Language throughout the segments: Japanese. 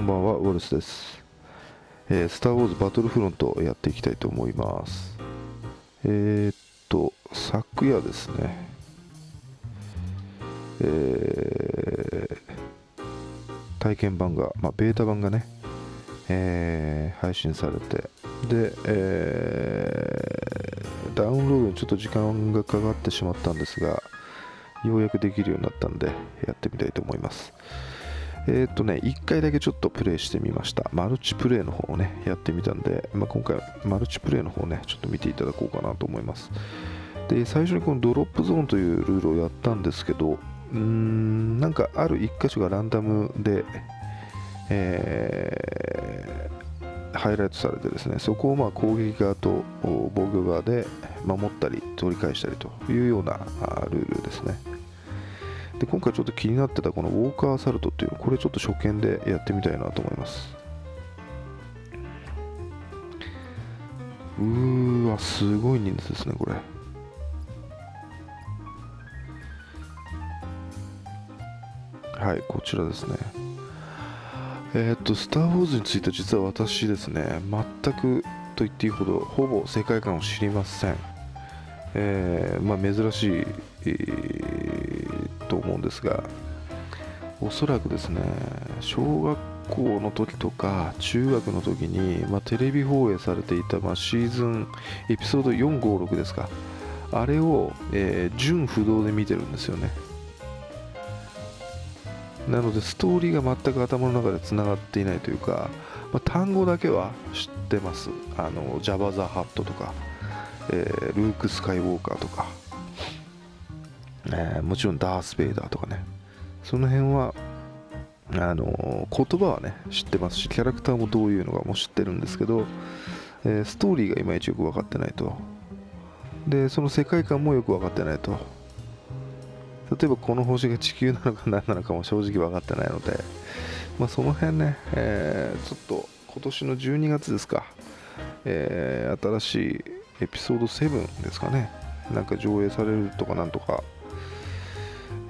こんばんはウォルスです、えースター・ウォーズバトルフロントやっていきたいと思います。えー、っと昨夜ですね。えー体験版が、まあ、ベータ版がね、えー配信されて。で、えーダウンロードにちょっと時間がかかってしまったんですがようやくできるようになったんでやってみたいと思います。えーとね1回だけちょっとプレイしてみました。マルチプレイの方をねやってみたんで、まあ、今回マルチプレイの方をねちょっと見ていただこうかなと思います。で最初にこのドロップゾーンというルールをやったんですけどうーんなんかある1箇所がランダムでえーハイライトされてですねそこをまあ攻撃側と防御側で守ったり取り返したりというようなルールですね。で今回ちょっと気になってたこのウォーカーアサルトっていうこれちょっと初見でやってみたいなと思います。うーわすごい人数ですねこれ。はいこちらですね。えーっと、スター・ウォーズについては実は私ですね、全くと言っていいほど、ほぼ世界観を知りません。えーまあ、珍しい、えと思うんですが、おそらくですね、小学校の時とか中学の時に、まあ、テレビ放映されていた、まあ、シーズンエピソード456ですか、あれを、えー純不動で見てるんですよね。なのでストーリーが全く頭の中でつながっていないというか、まあ、単語だけは知ってます。あのジャバ・ザ・ハットとか、えールーク・スカイウォーカーとか、えーもちろんダース・ベイダーとかね。その辺はあの言葉はね知ってますしキャラクターもどういうのかも知ってるんですけど、えーストーリーがいまいちよく分かってないと。でその世界観もよく分かってないと。例えばこの星が地球なのか何なのかも正直分かってないので、まあ、その辺ね、えーちょっと今年の12月ですか、えー新しいエピソード7ですかね、なんか上映されるとかなんとか、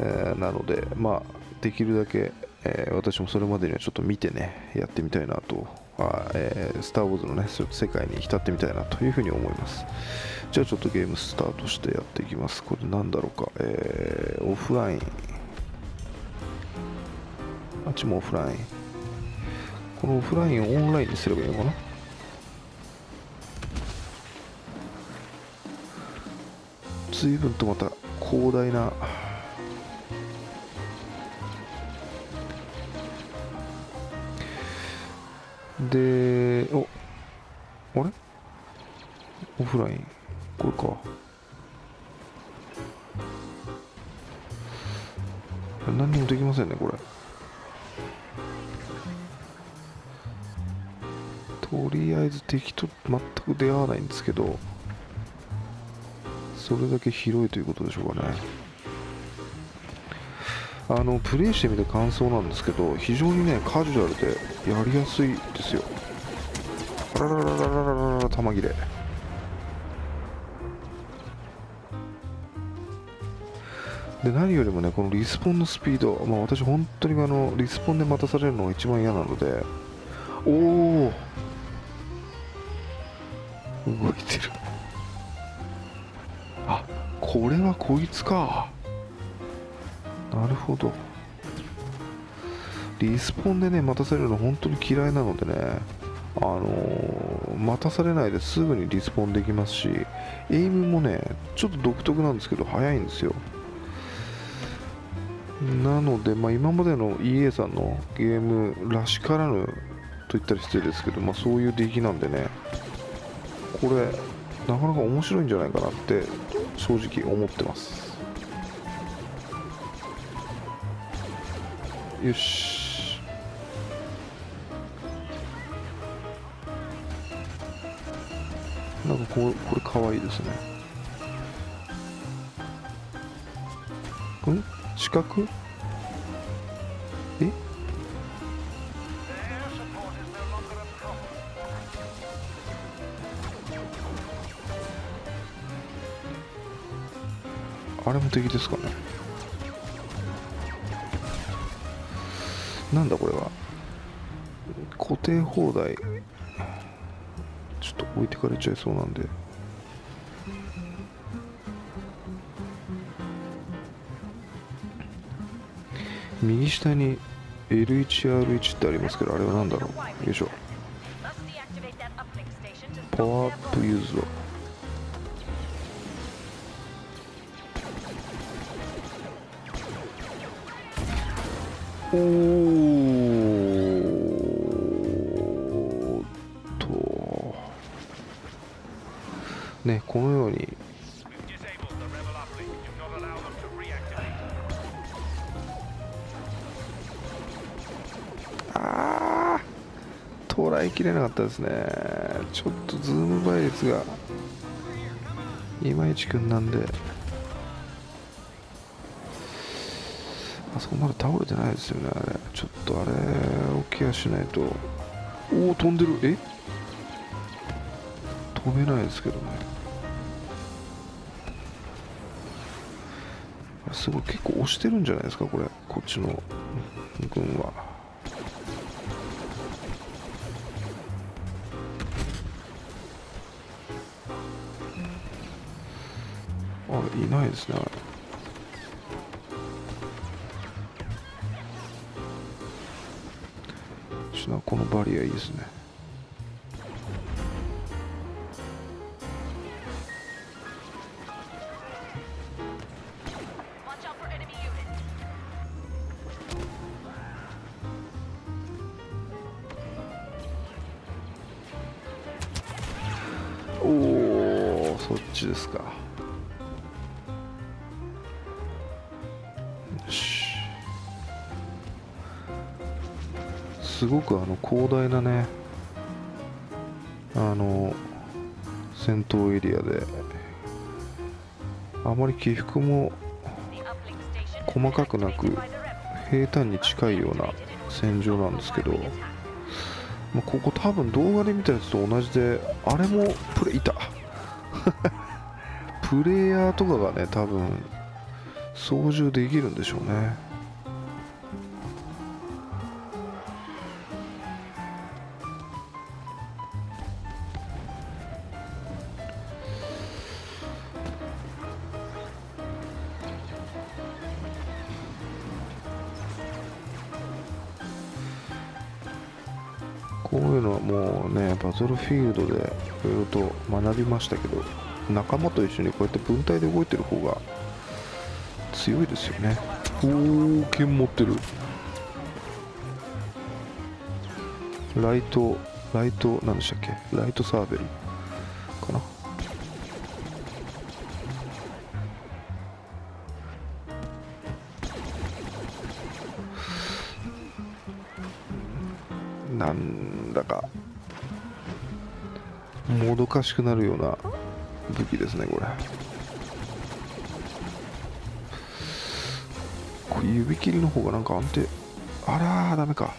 えーなので、まあ、できるだけ、えー私もそれまでにはちょっと見てね、やってみたいなと、あえースター・ウォーズのね、世界に浸ってみたいなというふうに思います。じゃあちょっとゲームスタートしてやっていきます。これなんだろうか。えーオフライン。あっちもオフライン。このオフラインをオンラインにすればいいのかな？随分とまた広大なでおあれ？オフライン？これか。何にもできませんねこれ。とりあえず敵と全く出会わないんですけどそれだけ広いということでしょうかね。あのプレイしてみて感想なんですけど非常にねカジュアルでやりやすいですよ。あららららららら玉切れ。で何よりもねこのリスポンのスピード、まあ、私、本当にあのリスポンで待たされるのが一番嫌なのでおお動いてる。あこれはこいつか。なるほど。リスポンでね待たされるの本当に嫌いなのでねあのー待たされないですぐにリスポンできますしエイムもねちょっと独特なんですけど速いんですよ。なので、まあ、今までの EA さんのゲームらしからぬと言ったら失礼ですけど、まあ、そういう出来なんでねこれなかなか面白いんじゃないかなって正直思ってます。よし。なんかこうこれかわいいですね。ん？四角？え？あれも敵ですかね。なんだこれは。固定放題。ちょっと置いてかれちゃいそうなんで。右下に L1R1 ってありますけどあれは何だろう？よいしょ。パワーアップユーズドおー。ねこのように。Disable the rebel uplink. Do not allow them to reactivate. あー捉えきれなかったですね。ちょっとズーム倍率がいまいちくんなんで。あそこまで倒れてないですよねあれ。ちょっとあれをケアしないと。おお飛んでる。え？飛べないですけどね。すごい結構押してるんじゃないですかこれ。こっちの軍は。あれいないですねあれ。このバリアいいですね。ちですか。すごくあの広大なねあの戦闘エリアであまり起伏も細かくなく平坦に近いような戦場なんですけど、まあ、ここ多分動画で見たやつと同じであれもプレイいたプレイヤーとかがね多分操縦できるんでしょうね。こういうのはもうねバトルフィールドでいろいろと学びましたけど。仲間と一緒にこうやって分隊で動いてる方が強いですよね。おお剣持ってる。ライトライト何でしたっけ？ライトサーベルかな？なんだかもどかしくなるような武器ですねこれ。これ指切りの方がなんか安定。あらーダメか。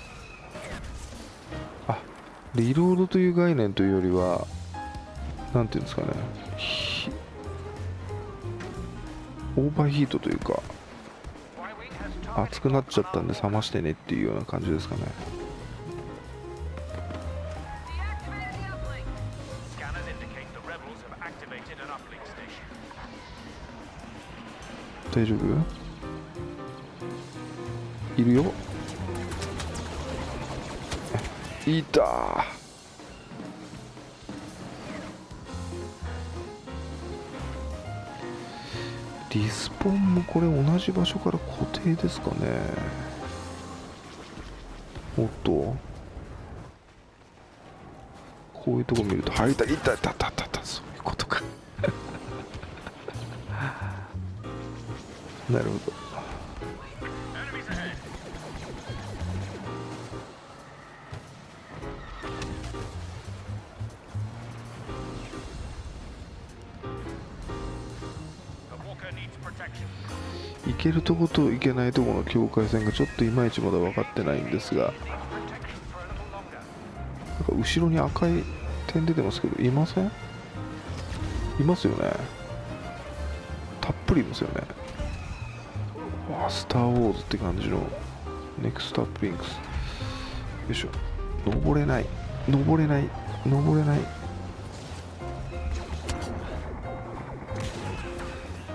あリロードという概念というよりはなんていうんですかね。オーバーヒートというか熱くなっちゃったんで冷ましてねっていうような感じですかね。大丈夫？いるよ。いた。リスポンもこれ同じ場所から固定ですかね。おっと。こういうとこ見ると入ったいたいたいたいた。なるほど。Enemies ahead. 行けるとこと行けないとこの境界線がちょっといまいちまだ分かってないんですがなんか後ろに赤い点出てますけどいません？いますよね。たっぷりいますよね。スターウォーズって感じのネクストアップリンクス。よいしょ。登れない。登れない。登れない。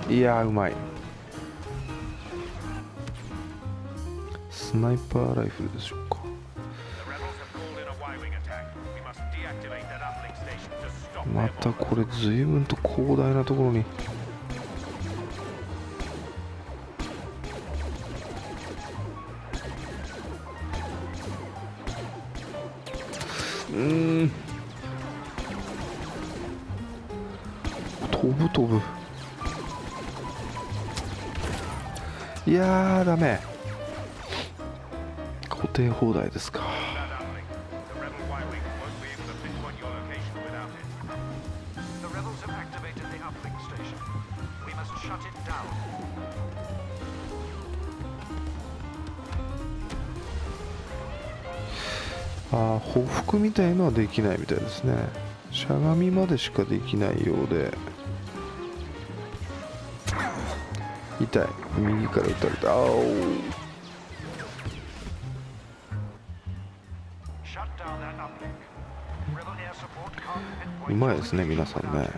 いやうまい。スナイパーライフルでしょうか。またこれ随分と広大なところに。いやーダ固定放題ですか。ああ、報復みたいのはできないみたいですね。しゃがみまでしかできないようで。右から撃たれた。あお。うまいですね皆さんね。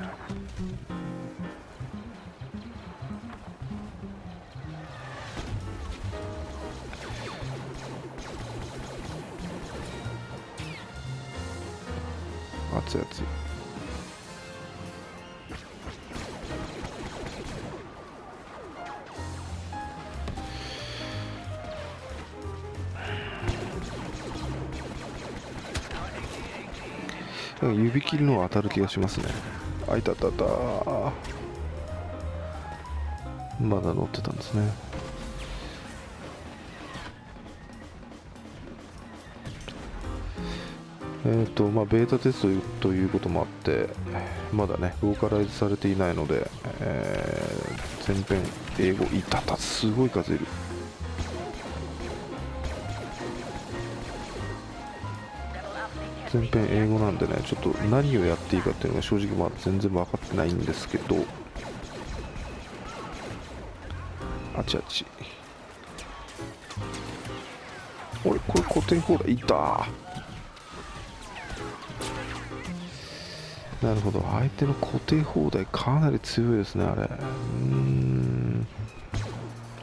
熱ついあい。指切りのは当たる気がしますね。あいたたた。まだ乗ってたんですね。えーとまあ、ベータテストということもあってまだねローカライズされていないので、えー全編英語いたたすごい数いる。全編英語なんでねちょっと何をやっていいかっていうのが正直まだ全然分かってないんですけど。あちあち。おいこれ固定放題いた。なるほど。相手の固定放題かなり強いですねあれ。うん。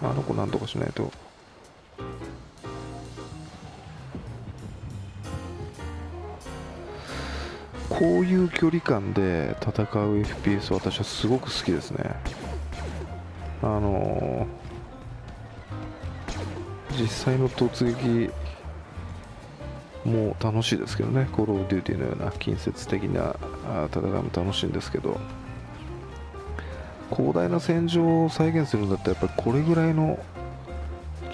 あの子なんとかしないと。こういう距離感で戦う FPS 私はすごく好きですね。あのー実際の突撃も楽しいですけどね、コール・オブ・デューティーのような近接的な戦いも楽しいんですけど、広大な戦場を再現するんだったら、やっぱりこれぐらいの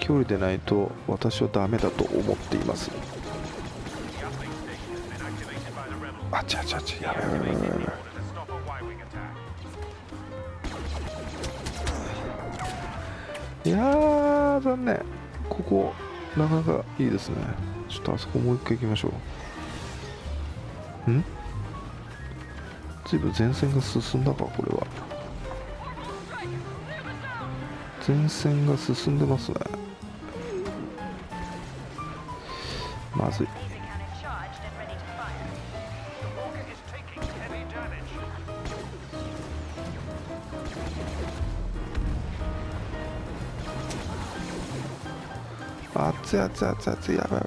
距離でないと私はダメだと思っています。あちあちあちやべやいや残念ここなかなかいいですねちょっとあそこもう一回行きましょうん随分前線が進んだかこれは前線が進んでますねまずい熱い熱い熱い熱い、やばい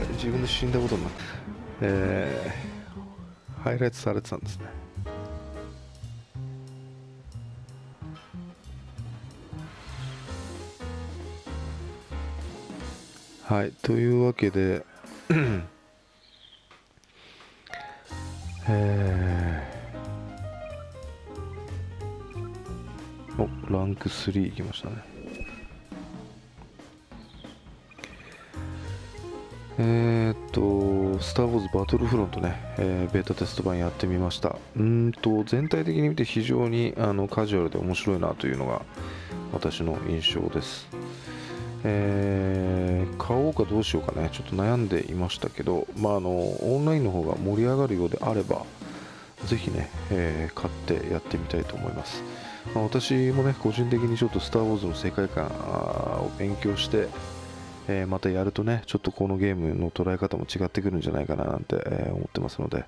れ自分で死んだことになって。えー、ハイライトされてたんですね。はい。というわけでえー、おランク3いきましたね。えーっとスター・ウォーズ・バトルフロントね、えーベータテスト版やってみました。うんと、全体的に見て非常にあのカジュアルで面白いなというのが私の印象です。えー買おうかどうしようかね、ちょっと悩んでいましたけど、まあ、あのオンラインの方が盛り上がるようであれば、ぜひね、えー買ってやってみたいと思います。まあ私もね、個人的にちょっとスター・ウォーズの世界観を勉強して、えーまたやるとね、ちょっとこのゲームの捉え方も違ってくるんじゃないかななんて、えー思ってますので、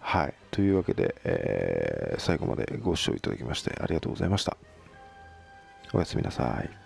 はい。というわけで、えー最後までご視聴いただきましてありがとうございました。おやすみなさい。